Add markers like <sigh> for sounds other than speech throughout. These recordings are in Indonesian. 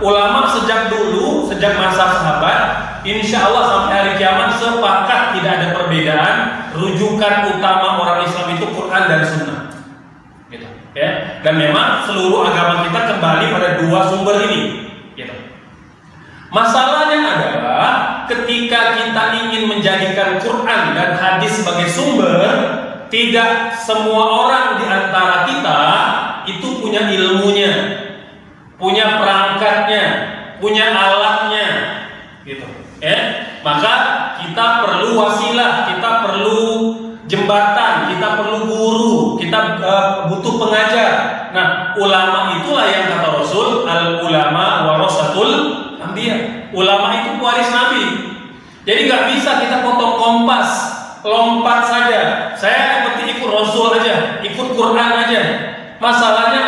ulama sejak dulu, sejak masa sahabat, insya Allah sampai hari kiamat sepakat tidak ada perbedaan. Rujukan utama orang Islam itu Quran dan Sunnah. Gitu. Ya. Dan memang seluruh agama kita kembali pada dua sumber ini. Gitu. Masalahnya adalah ketika kita ingin menjadikan Quran dan hadis sebagai sumber, tidak semua orang di antara kita itu punya ilmunya, punya perangkatnya, punya alatnya, gitu. Ya, maka kita perlu wasilah, kita perlu jembatan, kita perlu guru, kita uh, butuh pengajar. Nah, ulama itulah yang kata Rasul, al ulama warasatul anbiya. Ulama itu pewaris Nabi. Jadi nggak bisa kita potong kompas, lompat saja. Saya seperti ikut Rasul aja, ikut Quran aja. Masalahnya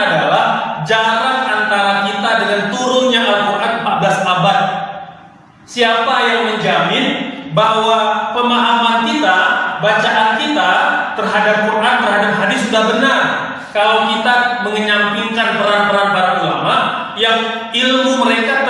Siapa yang menjamin bahwa pemahaman kita, bacaan kita terhadap Quran, terhadap hadis sudah benar? Kalau kita mengenyampingkan peran-peran para ulama yang ilmu mereka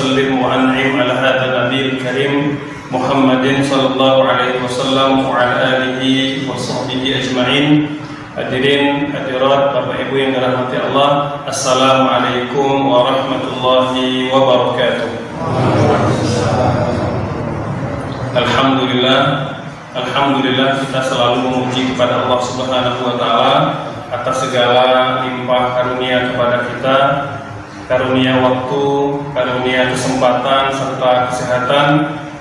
an'im ala hadzal nabiyil karim Muhammadin sallallahu alaihi wasallam wa ala alihi wa sahbihi ajma'in. Hadirin hadirat Bapak Ibu yang dirahmati Allah Assalamualaikum warahmatullahi wabarakatuh Alhamdulillah Alhamdulillah kita selalu memuji kepada Allah Subhanahu wa taala atas segala limpah karunia kepada kita karunia waktu, karunia kesempatan serta kesehatan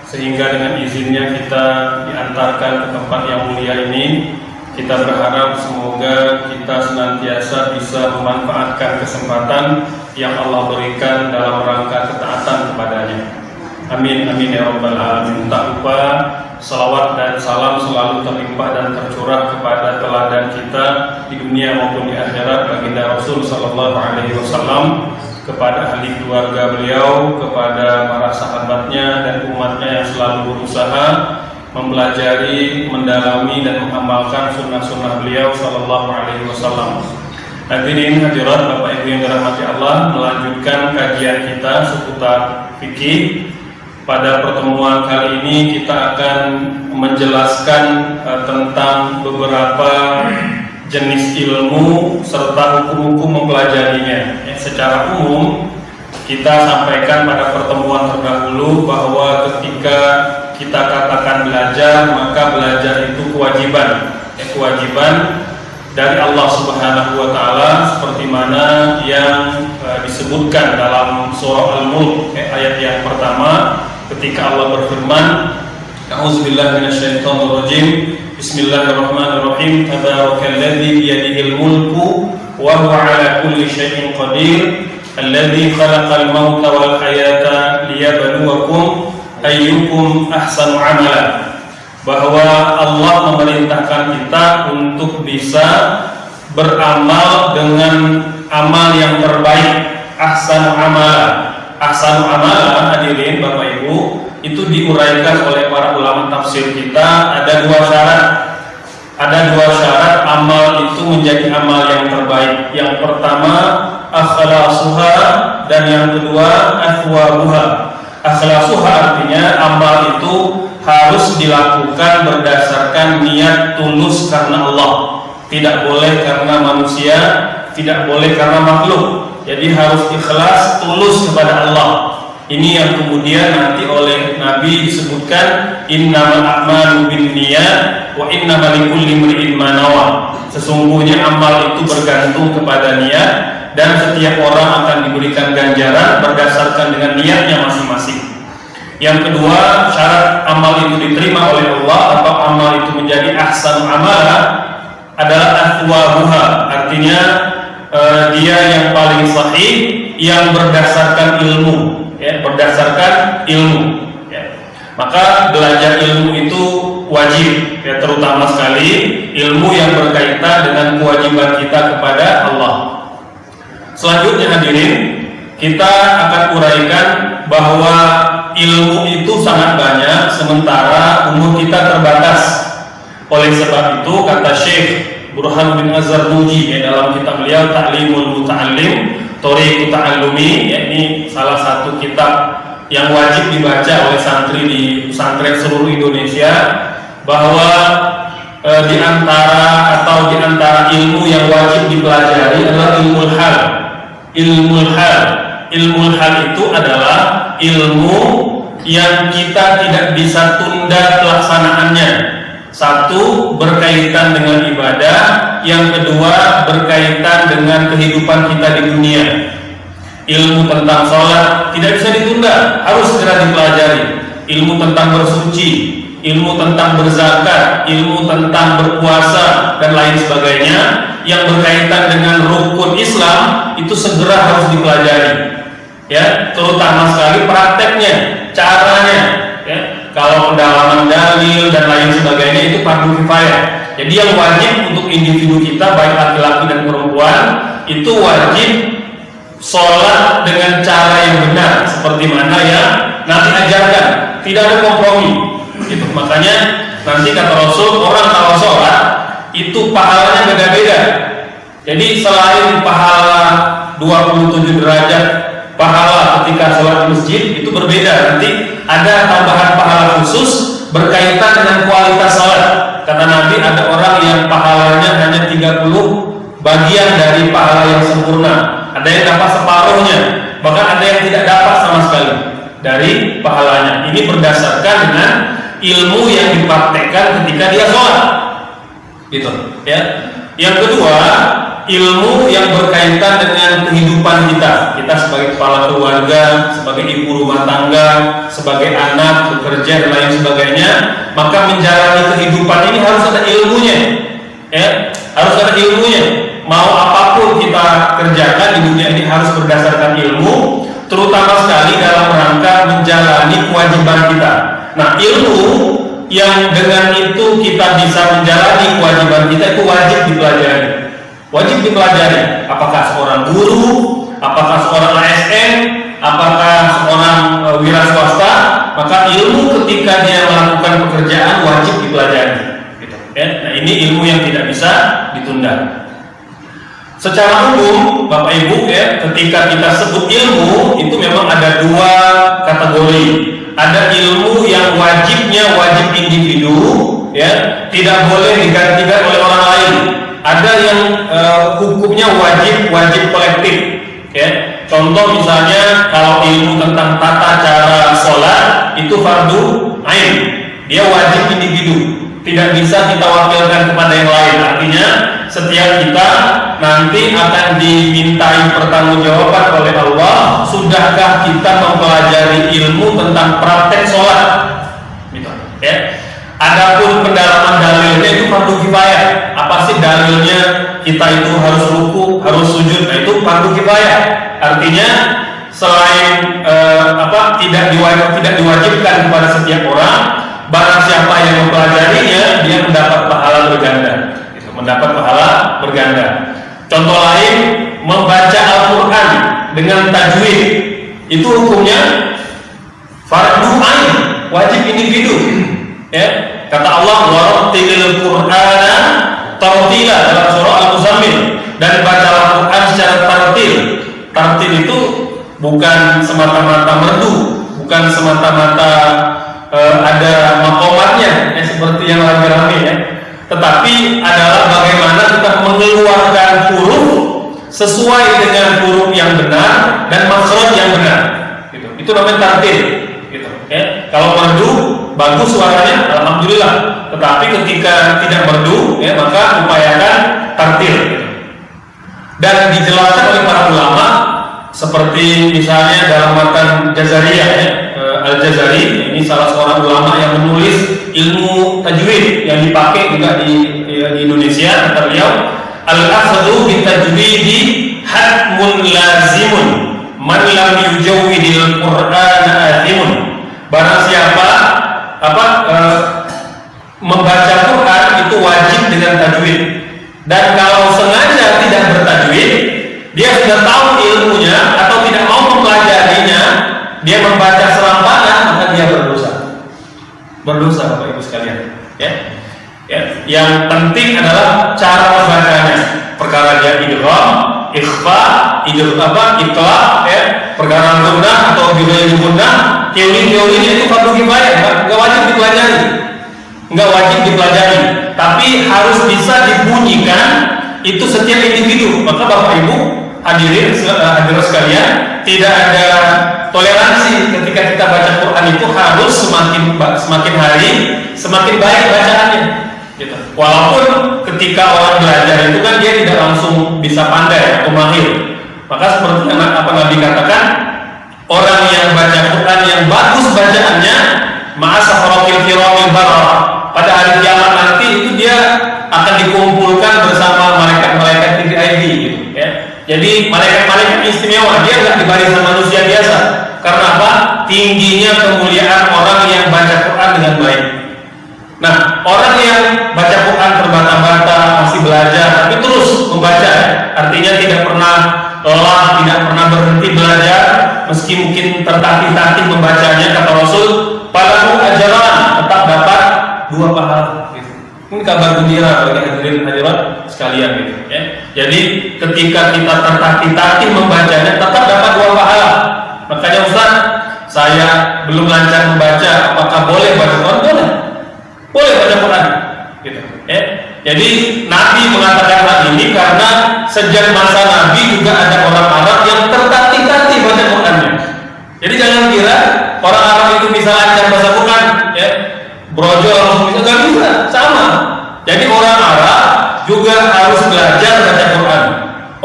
sehingga dengan izinnya kita diantarkan ke tempat yang mulia ini kita berharap semoga kita senantiasa bisa memanfaatkan kesempatan yang Allah berikan dalam rangka ketaatan kepadanya. Amin amin ya rabbal alamin. Tak lupa salawat dan salam selalu terlimpah dan tercurah kepada teladan kita di dunia maupun di akhirat baginda Rasul sallallahu alaihi wasallam kepada ahli keluarga beliau, kepada para sahabatnya dan umatnya yang selalu berusaha mempelajari, mendalami dan mengamalkan sunnah-sunnah beliau Sallallahu Alaihi Wasallam. Hadirin hadirat Bapak Ibu yang dirahmati Allah melanjutkan kajian kita seputar fikih. Pada pertemuan kali ini kita akan menjelaskan uh, tentang beberapa jenis ilmu serta hukum-hukum mempelajarinya. Secara umum kita sampaikan pada pertemuan terdahulu bahwa ketika kita katakan belajar maka belajar itu kewajiban. Eh, kewajiban dari Allah Subhanahu wa taala seperti mana yang eh, disebutkan dalam surah Al-Mulk eh, ayat yang pertama ketika Allah berfirman A'udzubillahi minasyaitonirrajim. Bismillahirrahmanirrahim. Tabarakalladzi biyadihil mulku ala kulli syai'in qadir Alladzi khalaqal mauta wal hayata liyabluwakum ayyukum ahsanu amala. Bahwa Allah memerintahkan kita untuk bisa beramal dengan amal yang terbaik, ahsanu amala. Ahsanu amala hadirin Bapak Ibu itu diuraikan oleh para ulama tafsir kita ada dua syarat ada dua syarat amal itu menjadi amal yang terbaik. Yang pertama akhlasuha dan yang kedua athwabuha. Akhlasuha artinya amal itu harus dilakukan berdasarkan niat tulus karena Allah. Tidak boleh karena manusia, tidak boleh karena makhluk. Jadi harus ikhlas tulus kepada Allah. Ini yang kemudian nanti oleh Nabi disebutkan innamal a'malu binniyat wa innamal likulli imri'in ma Sesungguhnya amal itu bergantung kepada niat dan setiap orang akan diberikan ganjaran berdasarkan dengan niatnya masing-masing. Yang kedua, syarat amal itu diterima oleh Allah atau amal itu menjadi ahsan amala adalah ahwabuha. Artinya eh, dia yang paling sahih yang berdasarkan ilmu ya, berdasarkan ilmu. Ya. maka belajar ilmu itu wajib ya terutama sekali ilmu yang berkaitan dengan kewajiban kita kepada Allah. Selanjutnya hadirin kita akan uraikan bahwa ilmu itu sangat banyak sementara umur kita terbatas. Oleh sebab itu kata Syekh Burhan bin Azhar Nuji ya, dalam kitab beliau Ta'limul Muta'allim Tori Ta'allumi ya, ini salah satu kitab yang wajib dibaca oleh santri di pesantren seluruh Indonesia bahwa e, di antara atau di antara ilmu yang wajib dipelajari adalah ilmu hal. Ilmu hal, ilmu hal itu adalah ilmu yang kita tidak bisa tunda pelaksanaannya. Satu berkaitan dengan ibadah, yang kedua berkaitan dengan kehidupan kita di dunia. Ilmu tentang sholat tidak bisa ditunda, harus segera dipelajari. Ilmu tentang bersuci, ilmu tentang berzakat, ilmu tentang berpuasa dan lain sebagainya yang berkaitan dengan rukun Islam itu segera harus dipelajari. Ya, terutama sekali prakteknya, caranya, ya, kalau pendalaman dalil dan lain sebagainya itu fardu kifayah. Jadi yang wajib untuk individu kita baik laki-laki dan perempuan itu wajib sholat dengan cara yang benar seperti mana yang nanti ajarkan. Tidak ada kompromi. Gitu. Makanya nanti kata Rasul orang kalau sholat itu pahalanya beda-beda. Jadi selain pahala 27 derajat pahala ketika sholat di masjid itu berbeda nanti ada tambahan pahala khusus berkaitan dengan kualitas sholat kata Nabi ada orang yang pahalanya hanya 30 bagian dari pahala yang sempurna. Ada yang dapat separuhnya bahkan ada yang tidak dapat sama sekali dari pahalanya. Ini berdasarkan dengan ilmu yang dipraktekkan ketika dia sholat gitu ya yang kedua ilmu yang berkaitan dengan kehidupan kita. Kita sebagai kepala keluarga sebagai ibu rumah tangga sebagai anak bekerja dan lain sebagainya maka menjalani kehidupan ini harus ada ilmunya. Ya harus ada ilmunya. Mau apa pun kita kerjakan di dunia ini harus berdasarkan ilmu terutama sekali dalam rangka menjalani kewajiban kita. Nah ilmu yang dengan itu kita bisa menjalani kewajiban kita itu wajib dipelajari. Wajib dipelajari apakah seorang guru apakah seorang ASN apakah seorang e, wira swasta maka ilmu ketika dia melakukan pekerjaan wajib dipelajari gitu, ya? nah ini ilmu yang tidak bisa ditunda. Secara umum Bapak Ibu ya ketika kita sebut ilmu itu memang ada dua kategori ada ilmu yang wajibnya wajib individu ya tidak boleh digantikan oleh orang lain. Ada yang uh, hukumnya wajib wajib kolektif ya. Contoh misalnya kalau ilmu tentang tata cara sholat itu fardu ain. Dia wajib individu. Tidak bisa kita wakilkan kepada yang lain. Artinya setiap kita nanti akan dimintai pertanggungjawaban oleh Allah sudahkah kita mempelajari ilmu tentang praktek sholat gitu ya Adapun pendalaman dalilnya itu fardu kifayah. Apa sih dalilnya kita itu harus ruku, harus sujud? Nah itu fardu kifayah. artinya selain eh, apa tidak diwajib tidak diwajibkan kepada setiap orang barang siapa yang mempelajarinya dia mendapat pahala berganda mendapat pahala berganda. Contoh lain membaca Al-Quran dengan tajwid. Itu hukumnya fardu ain wajib individu. Ya kata Allah warattilil qur'ana tartila dalam surah Al-Muzammil. Dan baca Al-Quran secara tartil. Tartil itu bukan semata-mata merdu, bukan semata-mata e, ada makomatnya ya, seperti yang lagi rame ya. Tetapi adalah bagaimana kita mengeluarkan huruf sesuai dengan huruf yang benar dan makhraj yang benar. Gitu. Itu namanya tartil. Gitu. Ya. Kalau merdu bagus suaranya, alhamdulillah. Tetapi ketika tidak merdu, ya, maka upayakan tartil. Dan dijelaskan oleh para ulama seperti misalnya dalam matan Jazariyah ya, eh, Al-Jazari ini salah seorang ulama yang menulis ilmu tajwid yang dipakai juga di, di Indonesia kata beliau. Al-akhdhu bi tajwidi hatmun lazimun. Man lam yujawwidil qur'ana athimun. Barang siapa apa e, membaca Quran itu wajib dengan tajwid. Dan kalau sengaja tidak bertajwid dia sudah tahu ilmunya atau tidak mau mempelajarinya, dia membaca serampangan, maka dia berdosa. Berdosa Bapak Ibu sekalian. Ya. Ya. Yang penting adalah cara membacanya. Perkara dia idgham, ikhfa, idgham apa, ikhlas, ya, perkara gunnah atau bidaya gunnah, teori-teorinya itu fardu kifayah, enggak wajib dipelajari. Enggak wajib dipelajari, tapi harus bisa dibunyikan itu setiap individu. Maka Bapak Ibu hadirin eh, hadirin sekalian tidak ada toleransi ketika kita baca Quran itu harus semakin semakin hari semakin baik bacaannya gitu. walaupun ketika orang belajar itu kan dia tidak langsung bisa pandai atau mahir maka seperti yang apa Nabi katakan orang yang baca Quran yang bagus bacaannya ma'asafrokil kiramil barah pada hari kiamat nanti itu dia akan dikumpulkan bersama malaikat-malaikat TDID gitu jadi malaikat-malaikat istimewa, dia nggak dibanding manusia biasa. Karena apa? Tingginya kemuliaan orang yang baca Quran dengan baik. Nah, orang yang baca Quran terbata-bata, masih belajar, tapi terus membaca, artinya tidak pernah lelah, tidak pernah berhenti belajar, meski mungkin tertatih-tatih membacanya, kata Rasul, pada ajaran tetap dapat dua pahala. Ini kabar gembira bagi hadirin hadirat sekalian gitu ya. Jadi ketika kita tertatih-tatih membacanya tetap dapat dua pahala. Makanya Ustaz, saya belum lancar membaca, apakah boleh baca Quran? Boleh. Boleh baca Quran. Gitu ya. Jadi Nabi mengatakan hal ini karena sejak masa Nabi juga ada orang Arab yang tertatih-tatih baca Qurannya. Jadi jangan kira orang Arab itu bisa lancar bahasa Quran ya brojol bisa nggak bisa sama jadi orang Arab juga harus belajar baca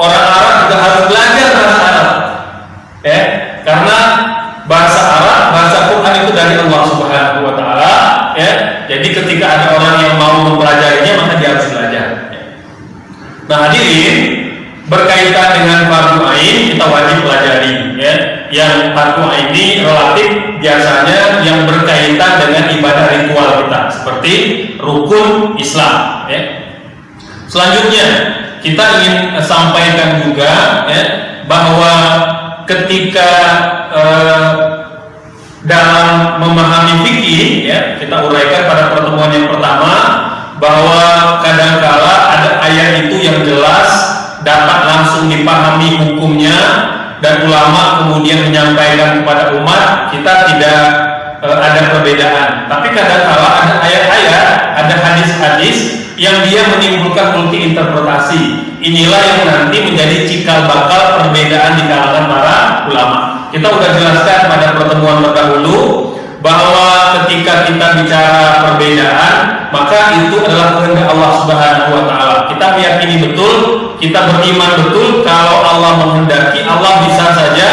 orang Arab juga harus belajar bahasa Arab. Ya karena bahasa Arab bahasa Quran itu dari Allah Subhanahu Wa Taala ya. Jadi ketika ada orang yang mau mempelajarinya maka dia harus belajar. Nah hadirin berkaitan dengan fardu ain kita wajib pelajari ya. Yang fardu ain ini relatif biasanya yang berkaitan dengan ibadah ritual kita seperti rukun Islam ya. Selanjutnya kita ingin sampaikan juga ya bahwa ketika eh, dalam memahami fikih ya kita uraikan pada pertemuan yang pertama bahwa kadangkala ada ayat itu yang jelas dapat langsung dipahami hukumnya dan ulama kemudian menyampaikan kepada umat kita tidak e, ada perbedaan. Tapi kadang-kala ada ayat-ayat ada hadis-hadis yang dia menimbulkan multi interpretasi inilah yang nanti menjadi cikal bakal perbedaan di kalangan para ulama. Kita sudah jelaskan pada pertemuan terdahulu bahwa ketika kita bicara perbedaan maka itu adalah kehendak Allah Subhanahu wa taala. Kita meyakini betul, kita beriman betul kalau Allah menghendaki Allah bisa saja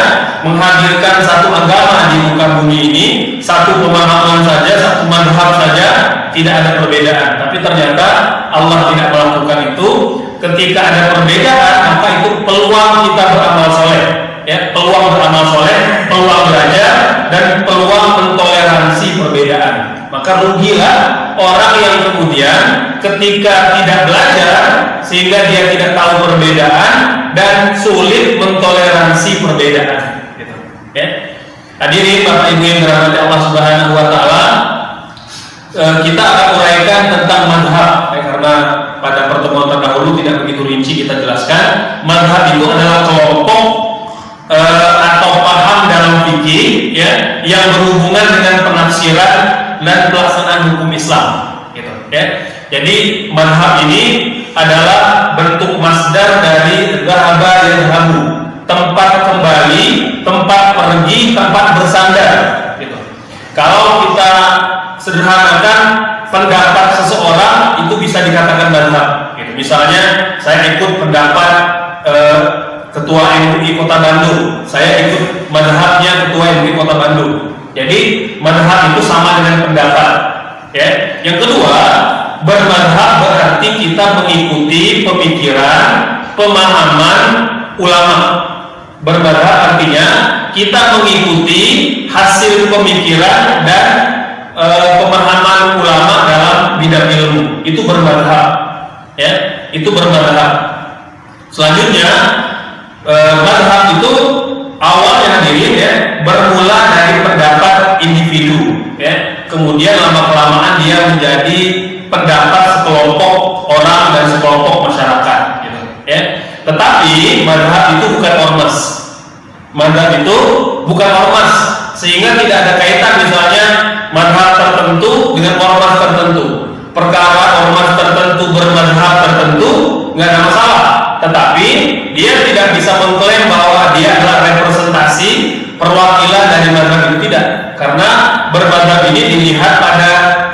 menghadirkan satu agama di muka bumi ini, satu pemahaman saja, satu madhab saja, tidak ada perbedaan. Tapi ternyata Allah tidak melakukan itu. Ketika ada perbedaan, maka itu peluang kita beramal soleh ya peluang beramal soleh, peluang belajar, dan peluang mentoleransi perbedaan. Maka rugilah orang yang kemudian ketika tidak belajar sehingga dia tidak tahu perbedaan dan sulit mentoleransi perbedaan. Gitu. Ya. Hadirin Bapak Ibu yang dirahmati Allah Subhanahu Wa Taala, eh, kita akan uraikan tentang madhab ya, karena pada pertemuan terdahulu tidak begitu rinci kita jelaskan madhab itu adalah kelompok e, atau paham dalam fikih ya yang berhubungan dengan penafsiran dan pelaksanaan hukum Islam gitu ya jadi madhab ini adalah bentuk masdar dari dhahaba yang habu tempat kembali tempat pergi tempat bersandar gitu kalau kita sederhanakan pendapat seseorang itu bisa dikatakan madhab. Gitu. Misalnya saya ikut pendapat eh, ketua MUI Kota Bandung, saya ikut madhabnya ketua MUI Kota Bandung. Jadi madhab itu sama dengan pendapat. Ya. Yang kedua, bermadhab berarti kita mengikuti pemikiran, pemahaman ulama. Bermadhab artinya kita mengikuti hasil pemikiran dan e, pemahaman ulama dalam bidang ilmu itu bermadhab ya itu bermadhab selanjutnya e, madhab itu awalnya hadirin ya bermula dari kemudian lama kelamaan dia menjadi pendapat sekelompok orang dan sekelompok masyarakat gitu. Ya. Tetapi madhab itu bukan ormas. Madhab itu bukan ormas. Sehingga tidak ada kaitan misalnya madhab tertentu dengan ormas tertentu. Perkara ormas tertentu bermadhab tertentu nggak ada masalah tetapi dia tidak bisa mengklaim bahwa dia adalah representasi perwakilan dari madhab itu tidak. Karena bermadhab ini dilihat pada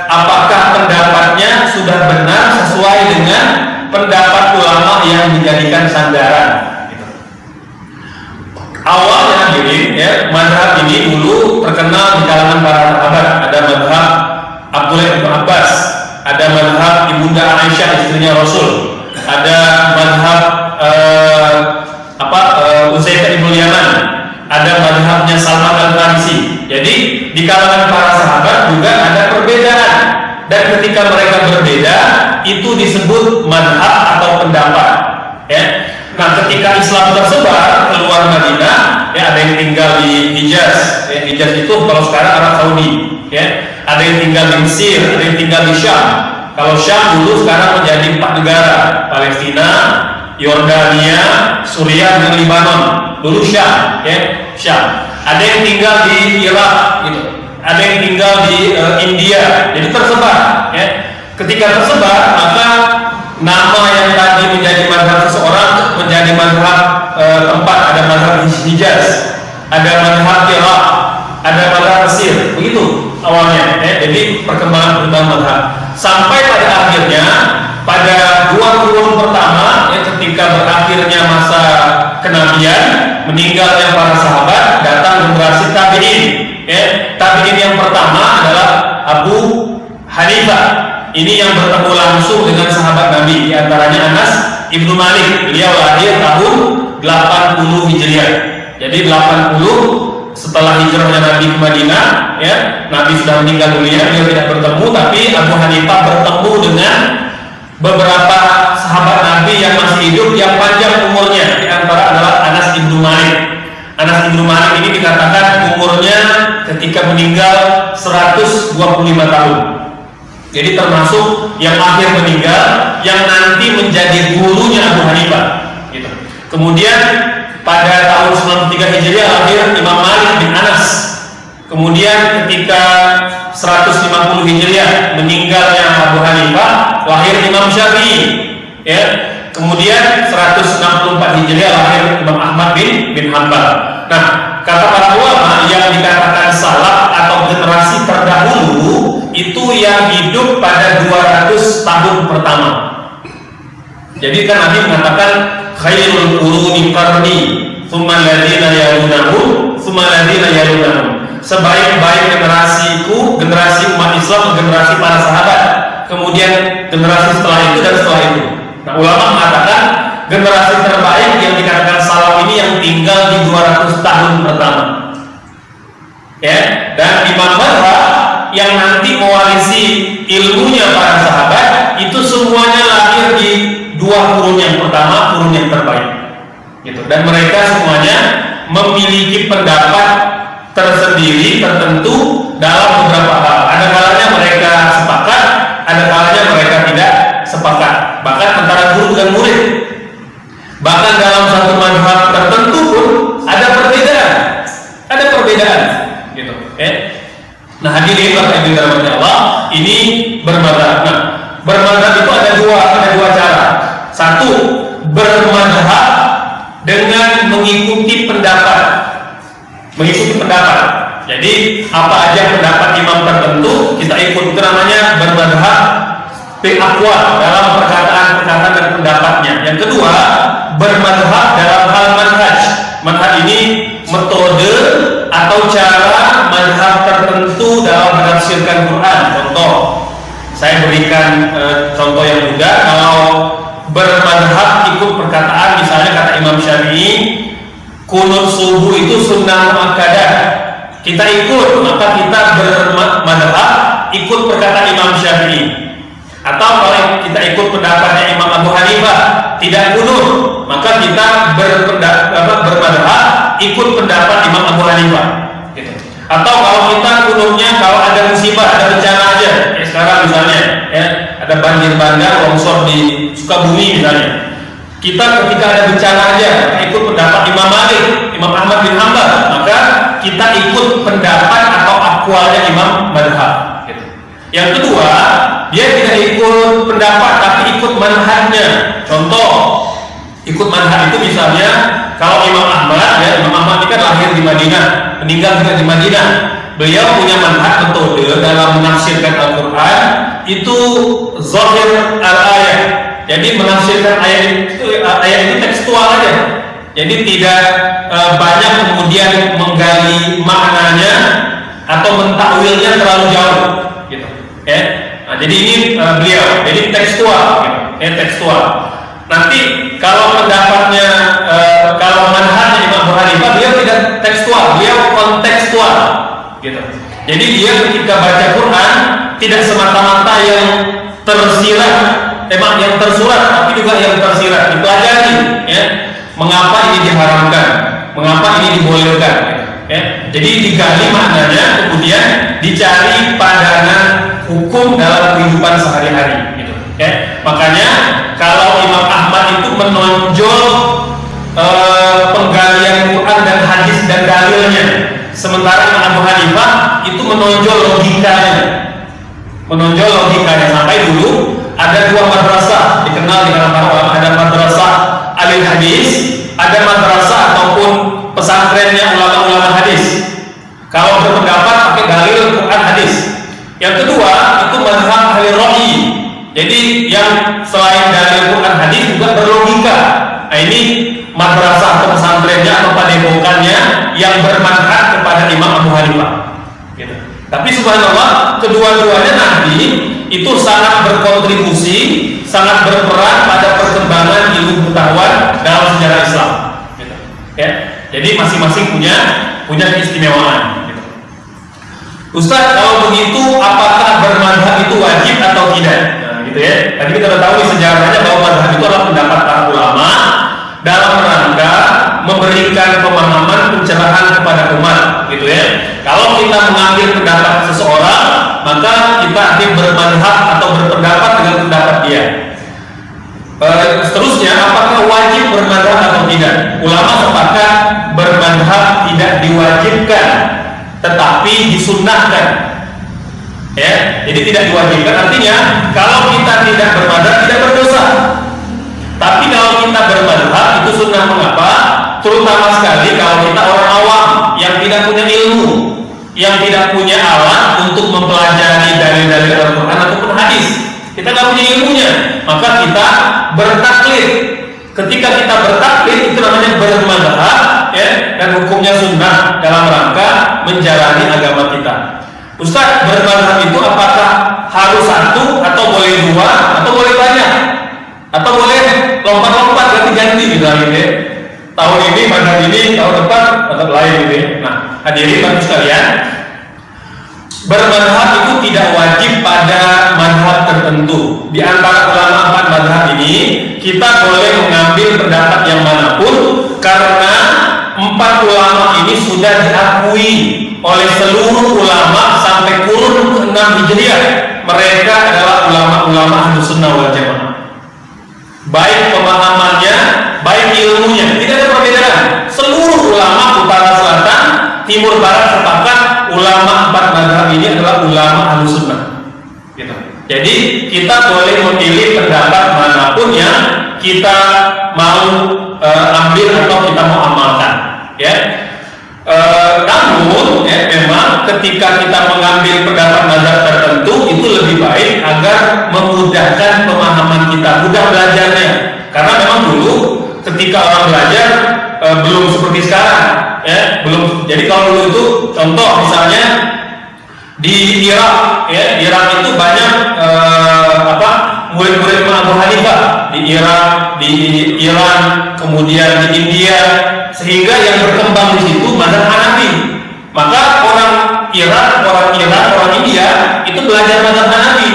apakah pendapatnya sudah benar sesuai dengan pendapat ulama yang dijadikan sandaran gitu. awalnya hadirin ya madhab ini dulu terkenal di kalangan para sahabat. Ada madhab Abdullah bin Abbas ada madhab ibunda Aisyah istrinya Rasul ada madhab uh, apa uh, Uzaifah ibn Yaman ada madhabnya Salman al Farisi jadi di kalangan para sahabat juga ada perbedaan dan ketika mereka berbeda itu disebut madhab atau pendapat ya Nah, ketika Islam tersebar keluar Madinah, ya ada yang tinggal di Hijaz. Ya, Hijaz itu kalau sekarang Arab Saudi, ya. Ada yang tinggal di Mesir, ada yang tinggal di Syam. Kalau Syam dulu sekarang menjadi empat negara, Palestina, Yordania, Suriah dan Lebanon. Dulu Syam, ya, Syam. Ada yang tinggal di Irak, gitu. Ada yang tinggal di uh, India. Jadi tersebar, ya. Ketika tersebar, maka nama yang tadi menjadi madhab seseorang menjadi madhab e, tempat ada madhab Hijaz ada madhab Irak ada madhab Mesir begitu awalnya ya. jadi perkembangan perkembangan madhab sampai pada akhirnya pada dua kurun pertama ya, ketika berakhirnya masa kenabian meninggalnya para sahabat datang generasi tabiin ya. tabiin yang pertama adalah Abu Hanifah ini yang bertemu langsung dengan sahabat Nabi di antaranya Anas Ibnu Malik. Beliau lahir tahun 80 Hijriah. Jadi 80 setelah hijrahnya Nabi ke Madinah, ya, Nabi sudah meninggal dunia, beliau tidak bertemu, tapi Abu Hanifah bertemu dengan beberapa sahabat Nabi yang masih hidup yang panjang umurnya. Di antara adalah Anas Ibnu Malik. Anas Ibnu Malik ini dikatakan umurnya ketika meninggal 125 tahun. Jadi termasuk yang akhir meninggal yang nanti menjadi gurunya Abu Hanifah. Gitu. Kemudian pada tahun 93 Hijriah lahir Imam Malik bin Anas. Kemudian ketika 150 Hijriah meninggalnya Abu Hanifah, lahir Imam Syafi'i. Ya. Kemudian 164 Hijriah lahir Imam Ahmad bin bin Hanbal. Nah, kata para ulama yang dikatakan salaf atau generasi terdahulu itu yang hidup pada 200 tahun pertama. Jadi kan Nabi mengatakan khairul quruni qarni, tsumma alladziina yalunahum, tsumma alladziina yalunahum. Sebaik-baik generasiku, generasi umat Islam, generasi para sahabat. Kemudian generasi setelah itu dan setelah itu. Nah, ulama mengatakan generasi terbaik yang dikatakan salaf ini yang tinggal di 200 tahun pertama. Ya, dan Imam Madhab yang nanti mewarisi ilmunya para sahabat itu semuanya lahir di dua kurun yang pertama, kurun yang terbaik. Gitu. Dan mereka semuanya memiliki pendapat tersendiri tertentu dalam beberapa hal. Ada kalanya mereka sepakat, ada kalanya mereka tidak sepakat. Bahkan antara guru dan murid. Bahkan dalam satu manfaat tertentu pun ada perbedaan. Ada perbedaan, gitu. Ya. Nah hadirin bapak ibu Allah, ini bermadhab. Nah, bermadhab itu ada dua, ada dua cara. Satu, bermadhab dengan mengikuti pendapat, mengikuti pendapat. Jadi apa aja pendapat imam tertentu kita ikut itu namanya bermadhab akwa dalam perkataan-perkataan dan pendapatnya. Yang kedua, bermadhab dalam hal manhaj. Manhaj ini metode atau cara madhab tertentu dalam menafsirkan Quran. Contoh, saya berikan e, contoh yang mudah. Kalau bermadhab ikut perkataan, misalnya kata Imam Syafi'i, kunut subuh itu sunnah muakkadah. Kita ikut, maka kita bermadhab ikut perkataan Imam Syafi'i atau kalau kita ikut pendapatnya Imam Abu Hanifah tidak kunut, maka kita berpendapat bermadhab ikut pendapat Imam Abu Hanifah. Gitu. Atau kalau kita kunutnya kalau ada musibah, ada bencana aja, ya sekarang misalnya ya ada banjir bandang, longsor di Sukabumi misalnya. Kita ketika ada bencana aja ikut pendapat Imam Malik, Imam Ahmad bin Hambal, maka kita ikut pendapat atau akwalnya Imam Madhab. Gitu. Yang kedua, dia tidak ikut pendapat tapi ikut manhajnya. Contoh, ikut manhaj itu misalnya kalau Imam Ahmad ya Imam Ahmad ini kan lahir di Madinah, meninggal juga di Madinah. Beliau punya manhaj metode dalam menafsirkan Al-Qur'an itu zahir al-ayat. Jadi menafsirkan ayat itu ayat ini tekstual aja. Jadi tidak e, banyak kemudian menggali maknanya atau mentakwilnya terlalu jauh gitu. Ya. Nah, jadi ini uh, beliau, jadi tekstual, gitu. ya tekstual. Nanti kalau pendapatnya, uh, kalau manhajnya Imam Abu Hanifah, beliau tidak tekstual, beliau kontekstual, gitu. Jadi dia ketika baca Quran tidak semata-mata yang tersirat, emang yang tersurat, tapi juga yang tersirat. Nih, ya. Mengapa ini diharamkan? Mengapa ini dibolehkan? Ya. Jadi digali maknanya, kemudian dicari padanan hukum dalam kehidupan sehari-hari gitu ya makanya kalau Imam Ahmad itu menonjol e, penggalian Quran dan hadis dan dalilnya. Sementara Imam Abu Hanifah itu menonjol logikanya. Menonjol logikanya. Sampai dulu ada dua madrasah dikenal di kalangan ulama. Ada madrasah alil hadis ada madrasah ataupun pesantrennya ulama-ulama hadis. Kalau berpendapat pakai dalil Quran hadis. Yang kedua itu mazhab ahli rohi. Jadi yang selain dari Quran hadis juga berlogika. Nah ini madrasah atau pesantrennya atau padepokannya yang bermanfaat kepada Imam Abu Hanifah. Gitu. Tapi subhanallah kedua-duanya nanti itu sangat berkontribusi, sangat berperan pada perkembangan ilmu pengetahuan dalam sejarah Islam. Gitu. Ya. Jadi masing-masing punya punya keistimewaan. Ustaz kalau begitu apakah bermadhab itu wajib atau tidak? Gitu ya. Tadi kita sudah tahu di sejarahnya bahwa madhab itu adalah pendapat para ulama dalam rangka memberikan pemahaman pencerahan kepada umat, gitu ya. Kalau kita mengambil pendapat seseorang, maka kita akan bermadhab atau berpendapat dengan pendapat dia. E, seterusnya, apakah wajib bermadhab atau tidak? Ulama sepakat bermadhab tidak diwajibkan tetapi disunnahkan ya jadi tidak diwajibkan. Artinya kalau kita tidak bermadhab tidak berdosa. Tapi kalau kita bermadhab itu sunnah mengapa? Terutama sekali kalau kita orang awam yang tidak punya ilmu yang tidak punya alat untuk mempelajari dalil-dalil Al-Quran ataupun hadis. Kita nggak punya ilmunya maka kita bertaklid. Ketika kita bertaklid itu namanya bermadhab ya dan hukumnya sunnah dalam rangka menjalani agama kita. Ustaz bermadhab itu apakah harus satu atau boleh dua atau boleh banyak? atau boleh lompat-lompat ganti-ganti gitu ya tahun ini madhab ini tahun depan madhab lain gitu ya. Nah hadirin bagi sekalian bermadhab itu tidak wajib pada madhab tertentu. Di antara ulama empat madhab ini kita boleh mengambil pendapat yang mana pun karena empat ulama ini sudah diakui oleh seluruh ulama sampai kurun ke-6 Hijriah. Mereka adalah ulama-ulama ahlu sunnah wal jamaah. Baik pemahamannya baik ilmunya tidak ada perbedaan. Seluruh ulama utara selatan timur barat sepakat ulama empat madhab ini adalah ulama ahlu sunnah. Gitu. jadi kita boleh memilih pendapat mana pun yang kita mau e, ambil atau kita mau amalkan ya. E, namun ya, memang ketika kita mengambil pendapat mazhab tertentu itu lebih baik agar memudahkan pemahaman kita mudah belajarnya. Karena memang dulu ketika orang belajar e, belum seperti sekarang ya belum. Jadi kalau dulu itu contoh misalnya di Irak ya Irak itu banyak e, apa murid-murid Abu Hanifah di Irak di Iran kemudian di India sehingga yang berkembang di situ mazhab Hanafi. Maka orang Irak orang Iran orang India itu belajar mazhab Hanafi.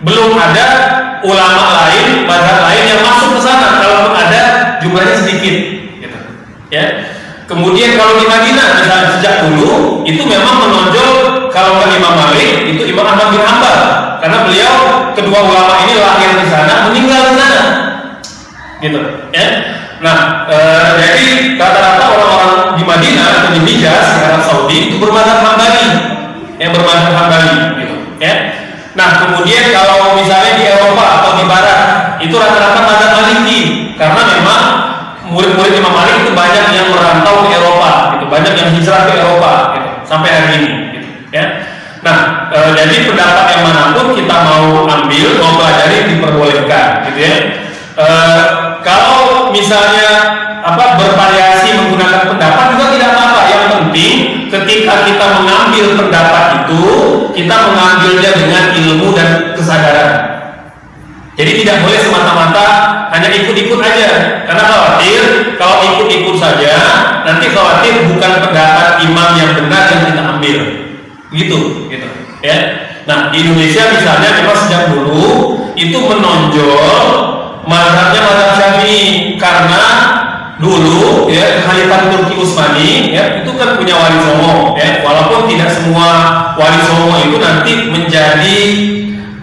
Belum ada ulama lain mazhab lain yang masuk ke sana kalau ada jumlahnya sedikit gitu. ya. Kemudian kalau di Madinah misalnya sejak dulu itu memang menonjol kalau Imam Malik itu Imam Ahmad bin Hanbal. Karena beliau kedua ulama ini lahir di sana meninggal di sana. Gitu ya. Nah e, jadi rata-rata orang-orang di Madinah atau di Hijaz di Arab Saudi itu bermadhab Hambali. Yang bermadhab Hambali gitu ya. Nah kemudian kalau misalnya di Eropa atau di Barat itu rata-rata madhab Maliki. Karena memang murid-murid Imam Malik itu banyak yang merantau ke Eropa gitu banyak yang hijrah ke Eropa gitu sampai hari ini nah e, jadi pendapat yang mana pun kita mau ambil mau pelajari diperbolehkan gitu ya. E, kalau misalnya apa bervariasi menggunakan pendapat juga tidak apa-apa. Yang penting ketika kita mengambil pendapat itu kita mengambilnya dengan ilmu dan kesadaran. Jadi tidak boleh semata-mata hanya ikut-ikut aja. Karena khawatir kalau ikut-ikut saja nanti khawatir bukan pendapat imam yang benar yang kita ambil. Gitu ya. Nah di Indonesia misalnya memang sejak dulu itu menonjol mazhabnya mazhab Syafi'i. Karena dulu ya Khalifah Turki Utsmani ya itu kan punya wali songo ya. Walaupun tidak semua wali songo itu nanti menjadi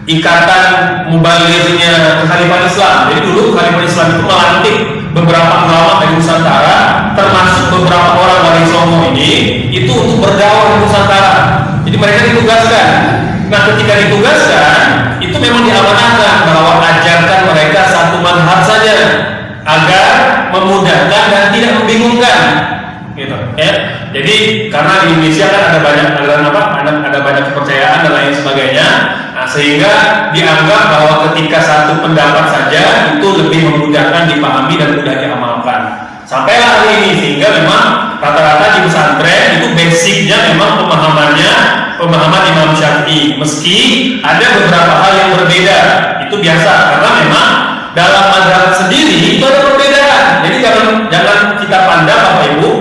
ikatan mubalirnya Khalifah Islam. Jadi dulu Khalifah Islam itu melantik beberapa ulama dari Nusantara termasuk beberapa orang wali songo ini itu untuk berdakwah di Nusantara jadi mereka ditugaskan. Nah ketika ditugaskan itu memang diamanahkan bahwa ajarkan mereka satu manhaj saja agar memudahkan dan tidak membingungkan. Gitu. Ya. Jadi karena di Indonesia kan ada banyak aliran apa ada, ada banyak kepercayaan dan lain sebagainya. Nah sehingga dianggap bahwa ketika satu pendapat saja itu lebih memudahkan dipahami dan mudah diamalkan sampailah hari ini sehingga memang rata-rata di pesantren itu basicnya memang pemahamannya pemahaman Imam Syafi'i. Meski ada beberapa hal yang berbeda itu biasa karena memang dalam madhab sendiri itu ada perbedaan. Jadi jangan jangan kita pandang Bapak Ibu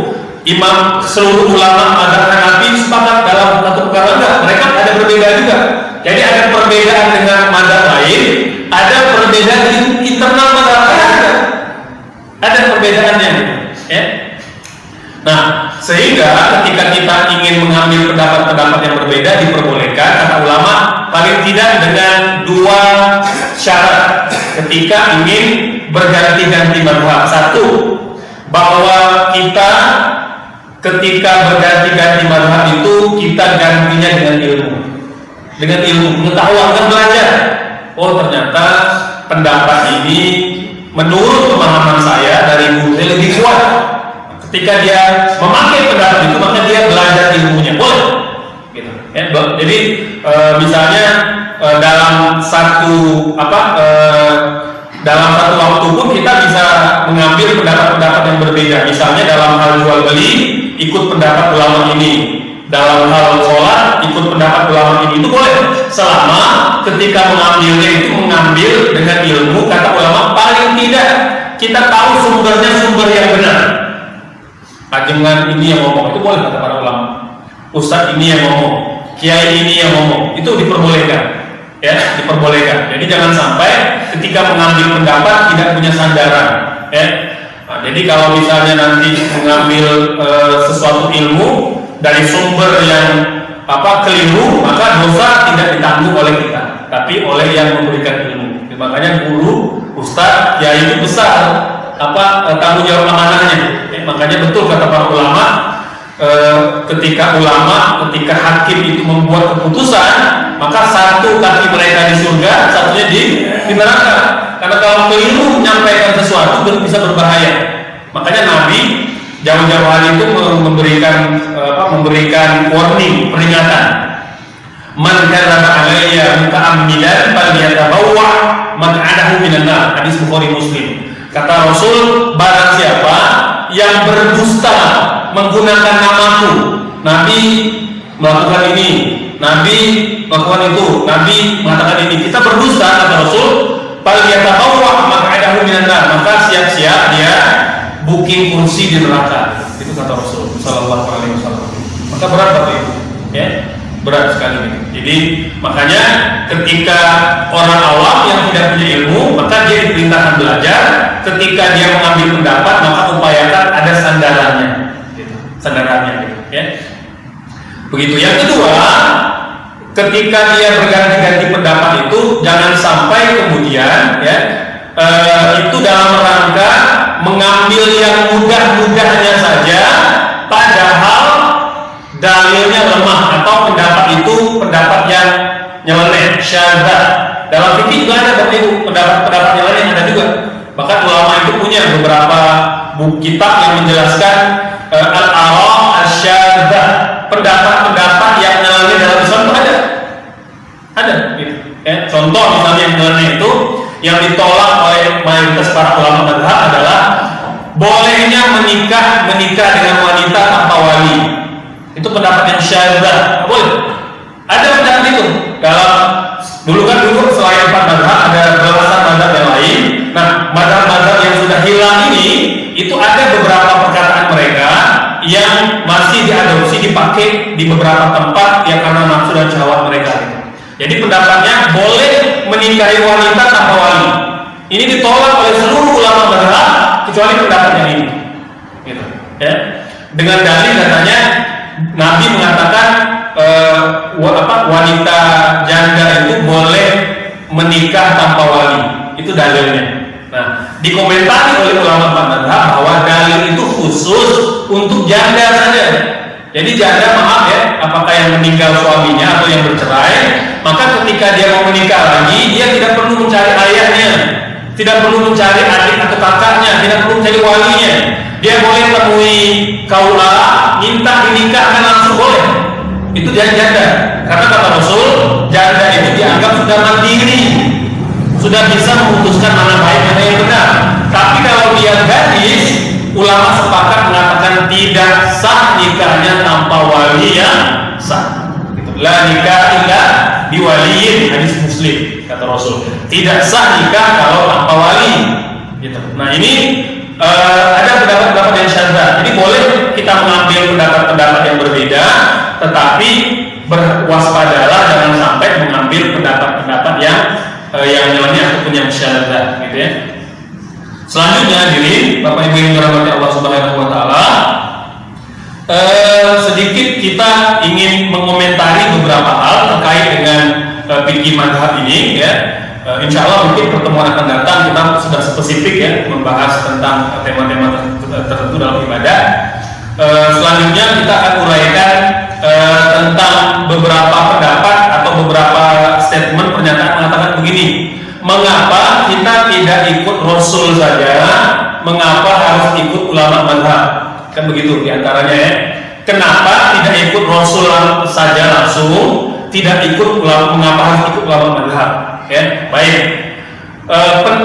imam seluruh ulama madhab Hanafi sepakat dalam satu perkara enggak. Mereka ada berbeda juga. Jadi ada perbedaan dengan madhab lain ada perbedaan di ada perbedaannya ya. Nah sehingga ketika kita ingin mengambil pendapat-pendapat yang berbeda diperbolehkan kata ulama paling tidak dengan dua syarat. Ketika ingin berganti-ganti madhab. Satu bahwa kita ketika berganti-ganti madhab itu kita gantinya dengan ilmu. Dengan ilmu. Pengetahuan dan belajar. Oh ternyata pendapat ini menurut pemahaman saya dari guru saya lebih kuat. Ketika dia memakai pendapat itu maka dia belajar ilmunya. Boleh. Gitu. Ya jadi e, misalnya e, dalam satu apa e, dalam satu waktu pun kita bisa mengambil pendapat-pendapat yang berbeda. Misalnya dalam hal jual beli ikut pendapat ulama ini dalam hal sholat ikut pendapat ulama ini itu boleh. Selama ketika mengambilnya itu mengambil dengan ilmu kata ulama paling tidak kita tahu sumbernya sumber yang benar. Ajengan ini yang ngomong itu boleh kata para ulama. Ustadz ini yang ngomong kiai ini yang ngomong itu diperbolehkan. Ya diperbolehkan. Jadi jangan sampai ketika mengambil pendapat tidak punya sandaran. Ya. Nah, jadi kalau misalnya nanti mengambil e, sesuatu ilmu dari sumber yang apa keliru maka dosa tidak ditanggung oleh kita tapi oleh yang memberikan ilmu. Makanya guru ustadz ya itu besar apa eh, tanggung jawab amanahnya. Ya, makanya betul kata para ulama e, ketika ulama ketika hakim itu membuat keputusan maka satu kaki mereka di surga satunya di, di neraka. Karena kalau keliru menyampaikan sesuatu bisa berbahaya. Makanya Nabi jauh-jauh hari itu memberikan apa, memberikan warning peringatan. Man kadzaba alayya muta'ammidan falyatabawwa maq'adahu minan nar. Hadis Bukhari Muslim. Kata Rasul barang siapa yang berdusta menggunakan namaku Nabi melakukan ini Nabi melakukan itu Nabi mengatakan ini kita berdusta kata Rasul falyatabawwa maq'adahu minan nar. Maka siap-siap dia booking kursi di neraka. Itu kata Rasul Shallallahu Alaihi Wasallam. Maka berat berarti itu ya berat sekali ini. Jadi makanya ketika orang awam yang tidak punya ilmu maka dia diperintahkan belajar. Ketika dia mengambil pendapat maka upayakan ada sandarannya. Sandarannya gitu ya. Begitu. Yang kedua ketika dia berganti-ganti pendapat itu jangan sampai kemudian ya eh, itu dalam rangka mengambil yang mudah-mudahnya saja padahal dalilnya lemah atau pendapat itu pendapat yang nyeleneh syadha. Dalam fikih juga ada seperti itu pendapat-pendapat nyeleneh ada juga. Bahkan ulama itu punya beberapa buku kitab yang menjelaskan uh, al-arah asyadha pendapat-pendapat yang nyeleneh dalam Islam itu ada. Ada ya, contoh misalnya yang nyeleneh itu yang ditolak oleh mayoritas para ulama madhab adalah bolehnya menikah menikah dengan wanita tanpa wali. Itu pendapat yang syadzah boleh ada pendapat itu. Dalam dulu kan dulu selain empat madhab ada belasan madhab yang lain. Nah madhab-madhab yang sudah hilang ini itu ada beberapa perkataan mereka yang masih diadopsi dipakai di beberapa tempat yang karena nafsu dan syahwat mereka. Jadi pendapatnya boleh menikahi wanita tanpa wali. Ini ditolak oleh seluruh ulama madhab kecuali pendapat ini. Gitu. Ya. Dengan dalil katanya Nabi mengatakan uh, apa, wanita janda itu boleh menikah tanpa wali. Itu dalilnya. Nah, dikomentari oleh ulama madhab bahwa dalil itu khusus untuk janda saja. Jadi janda maaf ya, apakah yang meninggal suaminya atau yang bercerai, maka ketika dia mau menikah lagi, dia tidak perlu mencari ayahnya, tidak perlu mencari adik atau kakaknya, tidak perlu mencari walinya. Dia boleh temui kaula, minta dinikahkan langsung boleh. Itu dia janda. Karena kata Rasul, janda itu dianggap sudah mandiri, sudah bisa memutuskan mana baik mana yang benar. Tapi kalau dia gadis, ulama sepakat mengatakan tidak sah nikahnya tanpa wali yang sah. La nikah illa biwaliyin hadis Muslim kata Rasul. Tidak sah nikah kalau tanpa wali. Gitu. Nah ini uh, ada pendapat-pendapat yang syadzah. Jadi boleh kita mengambil pendapat-pendapat yang berbeda, tetapi berwaspadalah jangan sampai mengambil pendapat-pendapat yang uh, yang nyeleneh ataupun yang syadzah, gitu ya. Selanjutnya diri Bapak Ibu yang dirahmati Allah Subhanahu wa taala eh, sedikit kita ingin mengomentari beberapa hal terkait dengan eh, fikih madhab ini ya. Eh, insya Allah mungkin pertemuan akan datang kita sudah spesifik ya membahas tentang tema-tema tertentu dalam ibadah. Eh, selanjutnya kita akan uraikan eh, tentang beberapa pendapat atau beberapa statement pernyataan mengatakan begini mengapa kita tidak ikut Rasul saja, mengapa harus ikut ulama madhab? Kan begitu di antaranya ya. Kenapa tidak ikut Rasul saja langsung, tidak ikut ulama, mengapa harus ikut ulama madhab? Ya, baik. E,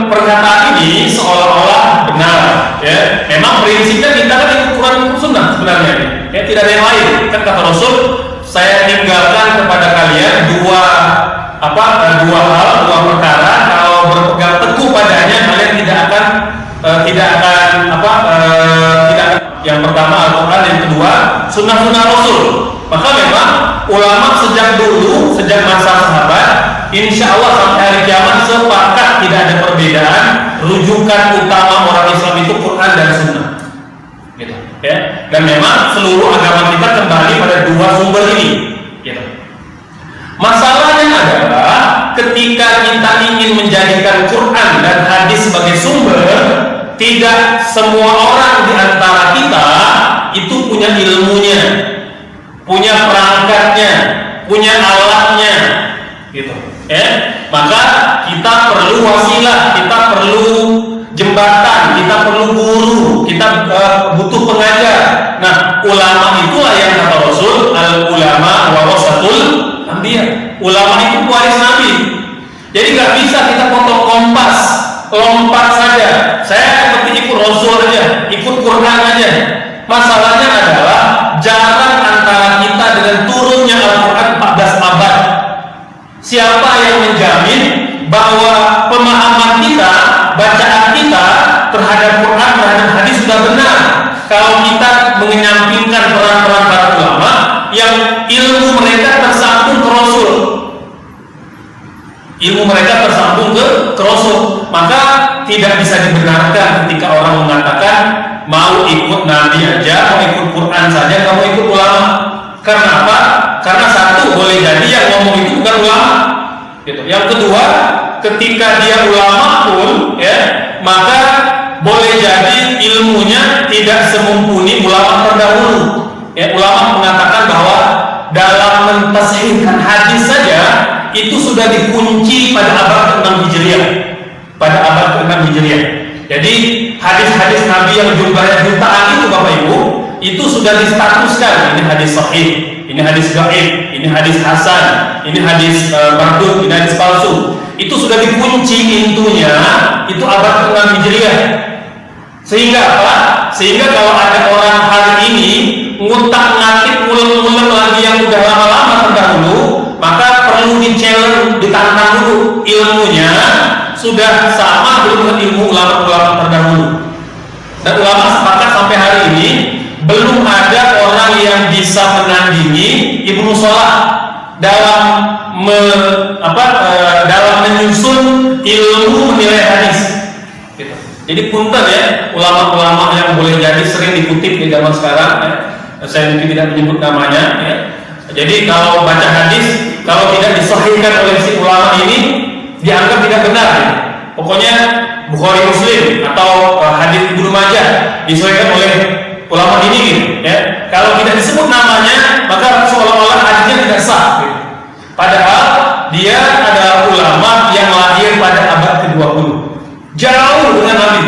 pernyataan ini seolah-olah benar, ya. Memang prinsipnya kita kan ikut Quran Sunnah sebenarnya. Ya tidak ada yang lain. Kan kata Rasul, saya tinggalkan kepada kalian dua apa dua hal, dua perkara. Kalau berpegang teguh padanya, kalian tidak akan eh, tidak akan apa eh, tidak yang pertama Al-Quran, yang kedua sunnah-sunnah Rasul. Maka memang ulama sejak dulu, sejak masa sahabat, insya Allah sampai hari kiamat sepakat tidak ada perbedaan. Rujukan utama orang Islam itu Quran dan Sunnah. Gitu, ya. Dan memang seluruh agama kita kembali pada dua sumber ini. Gitu. Masalahnya adalah ketika kita ingin menjadikan Quran dan hadis sebagai sumber, tidak semua orang di antara kita itu punya ilmunya, punya perangkatnya, punya alatnya, gitu. Ya, maka kita perlu wasilah, kita perlu jembatan, kita perlu guru, kita uh, butuh pengajar. Nah, ulama itulah yang kata Rasul, al ulama anbiya. Ulama itu pewaris nabi. Jadi nggak bisa kita potong kompas, lompat saja. Saya seperti ikut Rasul aja, ikut Quran aja. Masalahnya adalah jarak antara kita dengan turunnya Al-Quran 14 abad. Siapa yang menjamin bahwa pemahaman kita, bacaan kita terhadap Quran, terhadap hadis sudah benar? Kalau kita menyampingkan peran-peran para ulama yang ilmu mereka tersambung ke Rasul, ilmu mereka tersambung ke, ke Rasul, maka tidak bisa dibenarkan ketika orang mengatakan mau ikut Nabi aja, mau ikut Quran saja, kamu ikut ulama. Karena apa? Karena satu boleh jadi yang ngomong itu bukan ulama. Gitu. Yang kedua, ketika dia ulama pun, ya, maka boleh jadi ilmunya tidak semumpuni ulama terdahulu. Ya, ulama mengatakan bahwa dalam mentasihkan hadis saja itu sudah dikunci pada abad ke-6 Hijriah. Pada abad ke-6 Hijriah. Jadi hadis-hadis Nabi yang jumlahnya jutaan itu Bapak Ibu itu sudah distatuskan ini hadis sahih, ini hadis gaib, ini hadis hasan, ini hadis uh, ini hadis palsu. Itu sudah dikunci intunya itu abad ke-6 Hijriah. Sehingga apa? Sehingga kalau ada orang hari ini ngutak-ngatik ulang-ulang lagi yang udah lama-lama terdahulu, maka perlu di-challenge, ditantang dulu ilmunya sudah sama belum dengan ilmu ulama-ulama terdahulu. Dan ulama sepakat sampai hari ini belum ada orang yang bisa menandingi Ibnu Salah dalam me, apa, e, dalam menyusun ilmu menilai hadis. Jadi punten ya ulama-ulama yang boleh jadi sering dikutip di zaman sekarang. Ya. Saya mungkin tidak menyebut namanya. Ya. Jadi kalau baca hadis kalau tidak disahihkan oleh si ulama ini dianggap tidak benar. Ya. Pokoknya Bukhari Muslim atau uh, hadis Ibnu Majah disahihkan oleh ulama ini gitu, ya. Kalau tidak disebut namanya, maka seolah-olah hadisnya tidak sah. Gitu. Padahal dia adalah ulama yang lahir pada abad ke-20. Jauh dengan Nabi.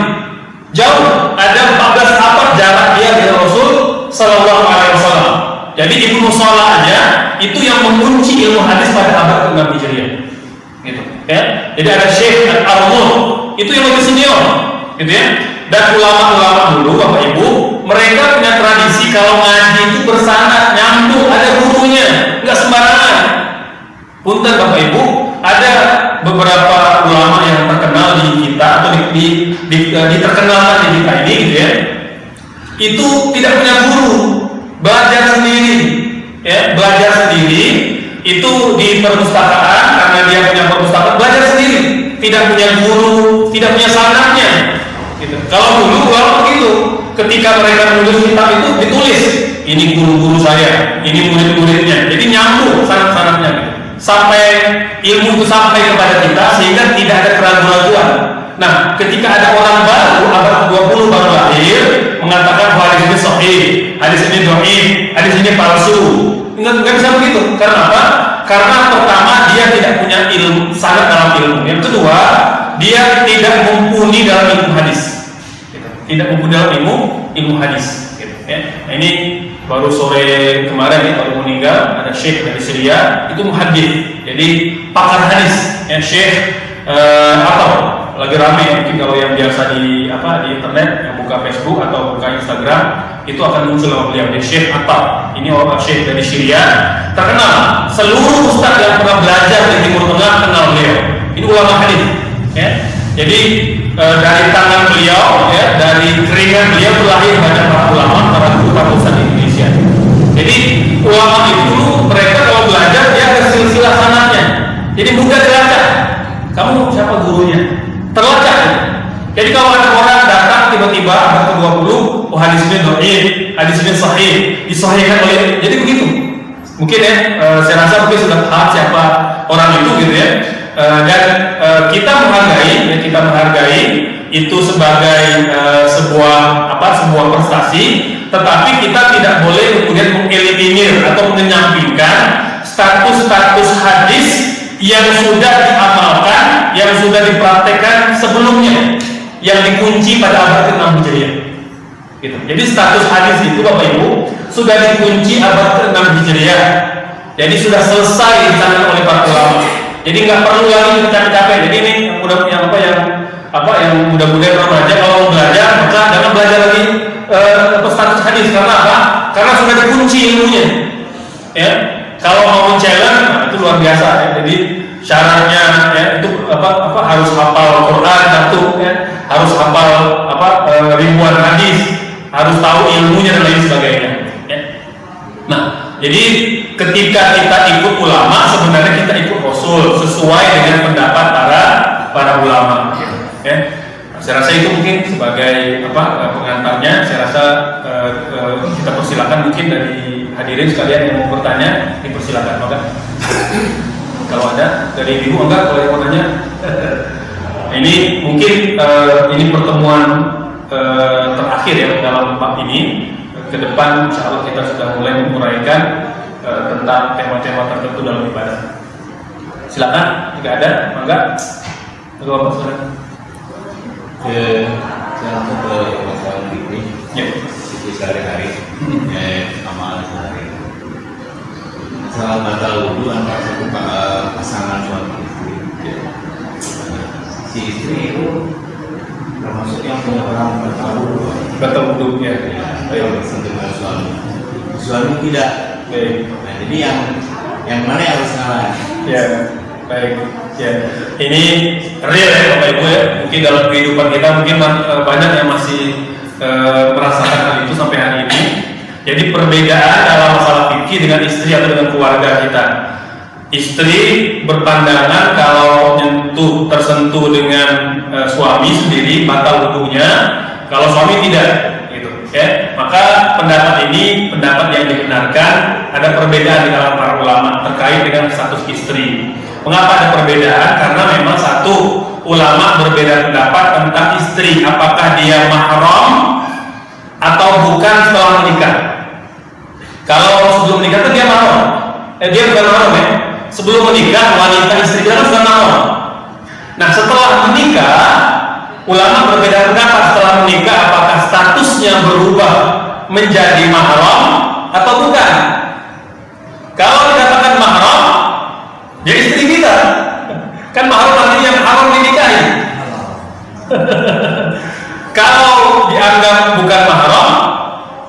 Jauh. Ada 14 abad jarak dia dengan Rasul Sallallahu Alaihi Wasallam. Jadi Ibnu Salah aja itu yang mengunci ilmu hadis pada abad ke-6 Hijriah. Gitu, ya. Jadi ada Syekh Al-Armur, itu yang lebih senior, gitu ya. Dan ulama-ulama dulu Bapak Ibu, mereka punya tradisi kalau ngaji itu bersanad, nyambung, ada gurunya, nggak sembarangan. Punten Bapak Ibu, ada beberapa ulama yang terkenal di kita atau di, di, di, di kita ini gitu ya. Itu tidak punya guru, belajar sendiri, ya belajar sendiri itu di perpustakaan karena dia punya perpustakaan belajar sendiri, tidak punya guru, tidak punya sanatnya. Gitu. Kalau dulu ulama begitu, ketika mereka menulis kitab itu ditulis, ini guru-guru saya, ini murid-muridnya, jadi nyambung sanat-sanatnya. Sampai ilmu itu sampai kepada kita sehingga tidak ada keraguan-keraguan. Nah, ketika ada orang baru abad 20 baru lahir mengatakan bahwa hadis ini sahih, hadis ini dhaif, hadis ini palsu. Enggak, enggak bisa begitu. Karena apa? Karena pertama dia tidak punya ilmu sangat dalam ilmu. Yang kedua, dia tidak mumpuni dalam ilmu hadis. Tidak mumpuni dalam ilmu ilmu hadis. Gitu, ya. Nah, ini baru sore kemarin ya baru meninggal ada syekh dari Syria itu muhaddis jadi pakar hadis ya syekh uh, atau lagi rame mungkin kalau yang biasa di apa di internet yang buka Facebook atau buka Instagram itu akan muncul nama beliau. Di Syekh ini orang Syekh dari Syria. Terkenal seluruh ustaz yang pernah belajar di Timur Tengah kenal beliau. Ini ulama hadis ya. Jadi e, dari tangan beliau ya dari keringat beliau terlahir banyak para ulama para guru para ustaz di Indonesia. Jadi ulama itu mereka kalau belajar dia ada silsilah sanatnya. Jadi mudah dilacak kamu siapa gurunya terlacak jadi kalau ada orang datang tiba-tiba abad ke-20, oh hadis ini dhaif, hadis ini sahih, disahihkan oleh jadi begitu. Mungkin ya, e, saya rasa mungkin sudah paham siapa orang itu gitu ya. E, dan e, kita menghargai, ya, kita menghargai itu sebagai e, sebuah apa sebuah prestasi, tetapi kita tidak boleh kemudian mengeliminir atau menyampingkan status-status hadis yang sudah diamalkan, yang sudah dipraktekkan sebelumnya yang dikunci pada abad ke-6 Hijriah. Gitu. Jadi status hadis itu Bapak Ibu sudah dikunci abad ke-6 Hijriah. Jadi sudah selesai ditangan oleh para ulama. Jadi nggak perlu lagi capek-capek. Jadi ini mudah yang apa yang apa yang mudah-mudahan remaja kalau mau belajar maka jangan belajar lagi uh, status hadis karena apa? Karena sudah dikunci ilmunya. Ya, kalau mau challenge nah, itu luar biasa ya. Jadi syaratnya ya itu apa apa harus hafal Quran satu ya. Harus hafal apa e, ribuan hadis. Harus tahu ilmunya dan lain sebagainya ya. nah jadi ketika kita ikut ulama sebenarnya kita ikut rasul sesuai dengan pendapat para para ulama gitu, ya. Saya rasa itu mungkin sebagai apa pengantarnya. Saya rasa e, e, kita persilakan mungkin dari hadirin sekalian yang mau bertanya dipersilakan maka kalau ada dari ibu enggak kalau mau nanya <laughs> ini mungkin uh, ini pertemuan uh, terakhir ya dalam bab ini. Ke depan insya Allah kita sudah mulai menguraikan uh, tentang tema-tema tertentu dalam ibadah. Silakan jika ada enggak? Bapak Bapak silakan ke saya ke ini. Ya itu sehari-hari. Eh amal sehari. Masalah batal wudhu antara satu pa- pasangan suami istri ya. si istri itu termasuk yang punya orang batal wudhu batal wudhu ya yang bersentuh dengan suami. Suami tidak. Baik nah jadi yang yang mana yang harus ngalah? Ya baik. Ya. Ini real ya bapak ibu ya. Mungkin dalam kehidupan kita mungkin eh, banyak yang masih eh, merasakan hal itu sampai hari ini. Jadi perbedaan dalam masalah fikih dengan istri atau dengan keluarga kita. Istri berpandangan kalau nyentuh tersentuh dengan eh, suami sendiri batal wudhunya kalau suami tidak gitu ya maka pendapat ini pendapat yang dibenarkan ada perbedaan di kalangan para ulama terkait dengan status istri mengapa ada perbedaan? Karena memang satu ulama berbeda pendapat tentang istri. Apakah dia mahram atau bukan setelah menikah? Kalau sebelum menikah itu dia mahram. Eh, dia bukan mahram ya. Sebelum menikah wanita istri kita kan sudah mahram. Nah setelah menikah ulama berbeda pendapat. Setelah menikah apakah statusnya berubah menjadi mahram atau bukan? Kalau dikatakan mahram kan mahram artinya yang haram dinikahi. <laughs> Kalau dianggap bukan mahram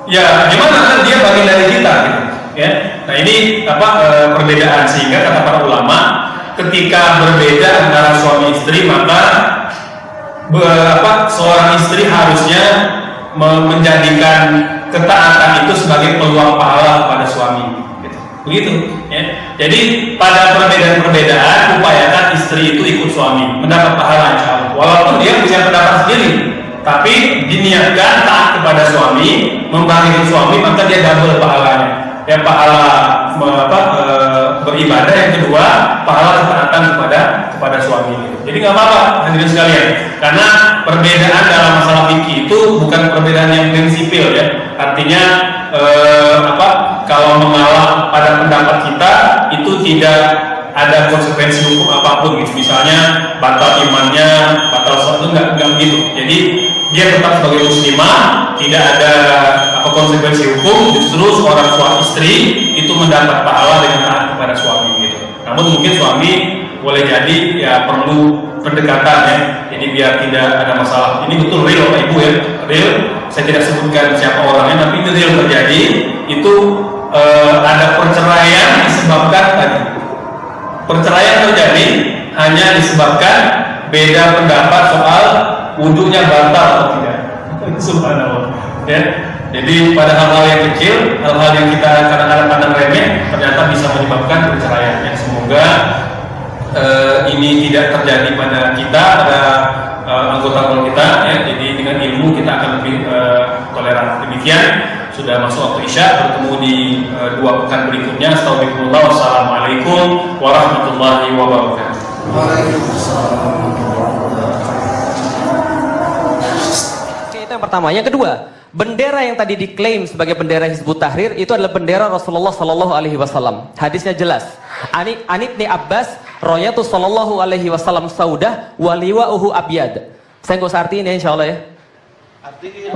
ya gimana kan dia bagian dari kita gitu. Ya. Nah ini apa e, perbedaan sehingga kata para ulama ketika berbeda antara suami istri maka be, apa seorang istri harusnya me- menjadikan ketaatan itu sebagai peluang pahala kepada suami gitu. begitu jadi pada perbedaan-perbedaan upayakan istri itu ikut suami mendapat pahala insya Allah. Walaupun dia punya pendapat sendiri tapi diniatkan taat kepada suami membagikan suami maka dia double pahalanya. Ya pahala apa, e, beribadah yang kedua pahala ketaatan kepada kepada suami jadi nggak apa-apa hadirin sekalian. Karena perbedaan dalam masalah fikih itu bukan perbedaan yang prinsipil ya. Artinya e, apa kalau mengalah pada pendapat kita itu tidak ada konsekuensi hukum apa pun gitu. Misalnya batal imannya batal sholat itu nggak nggak begitu. Jadi dia tetap sebagai muslimah tidak ada apa konsekuensi hukum justru seorang suami istri itu mendapat pahala dengan taat kepada suami gitu. Namun mungkin suami boleh jadi ya perlu pendekatan ya. Jadi biar tidak ada masalah. Ini betul real Bapak ibu ya. Real. Saya tidak sebutkan siapa orangnya tapi itu yang terjadi. Itu eh, ada perceraian disebabkan tadi perceraian terjadi hanya disebabkan beda pendapat soal wudhunya batal atau tidak. <laughs> Subhanallah. Ya. Jadi pada hal-hal yang kecil hal-hal yang kita kadang-kadang pandang remeh ternyata bisa menyebabkan perceraian. Yang semoga eh, ini tidak terjadi pada kita pada eh, anggota keluarga kita ya. Jadi dengan ilmu kita akan lebih eh, toleran. Demikian sudah masuk waktu isya bertemu di eh, dua pekan berikutnya Astagfirullah wassalamualaikum warahmatullahi wabarakatuh Oke, itu yang pertama. Yang kedua, bendera yang tadi diklaim sebagai bendera Hizbut Tahrir itu adalah bendera Rasulullah Sallallahu Alaihi Wasallam. Hadisnya jelas. Ani Anibni Abbas, Royatu Sallallahu Alaihi Wasallam Saudah, Waliwa'uhu Abyad. Saya nggak usah artiin ya, insya Allah ya.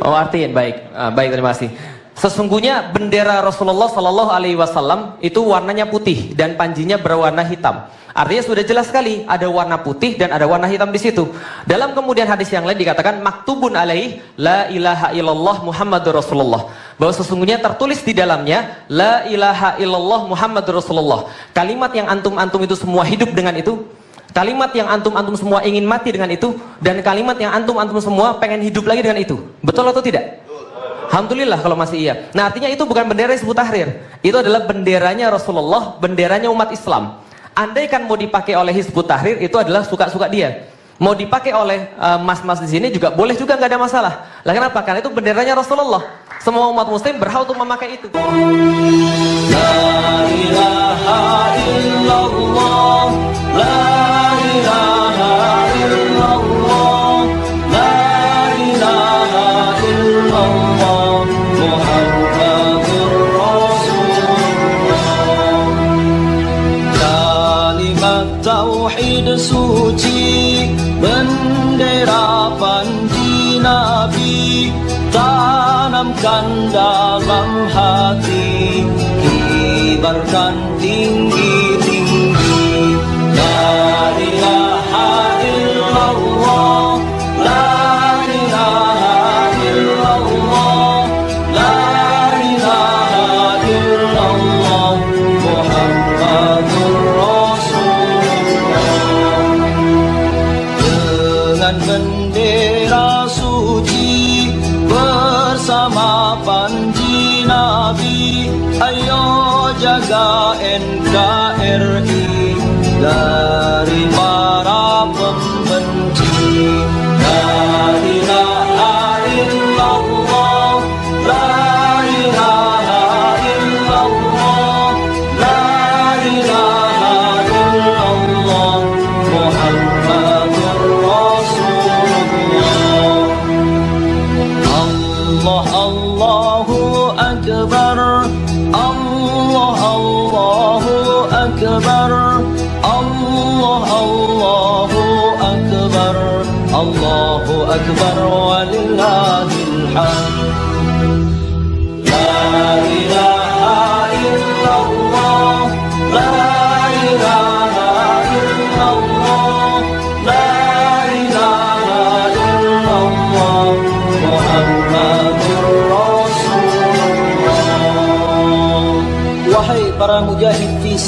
Oh artiin, baik, Ah, baik terima kasih. Sesungguhnya bendera Rasulullah Sallallahu Alaihi Wasallam itu warnanya putih dan panjinya berwarna hitam. Artinya sudah jelas sekali ada warna putih dan ada warna hitam di situ. Dalam kemudian hadis yang lain dikatakan maktubun alaih la ilaha illallah Muhammadur Rasulullah. Bahwa sesungguhnya tertulis di dalamnya la ilaha illallah Muhammadur Rasulullah. Kalimat yang antum-antum itu semua hidup dengan itu Kalimat yang antum-antum semua ingin mati dengan itu dan kalimat yang antum-antum semua pengen hidup lagi dengan itu. Betul atau tidak? Alhamdulillah kalau masih iya. Nah artinya itu bukan bendera Hizbut Tahrir. Itu adalah benderanya Rasulullah, benderanya umat Islam. Andaikan mau dipakai oleh Hizbut Tahrir itu adalah suka-suka dia. Mau dipakai oleh eh, mas-mas di sini juga boleh juga nggak ada masalah. Lah kenapa? Karena itu benderanya Rasulullah. Semua umat muslim berhak untuk memakai itu. Kalimat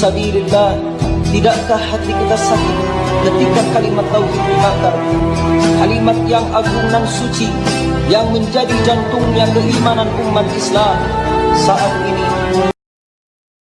sabilillah Tidakkah hati kita sakit ketika kalimat tauhid dibakar? Kalimat yang agung dan suci Yang menjadi jantungnya keimanan umat Islam Saat ini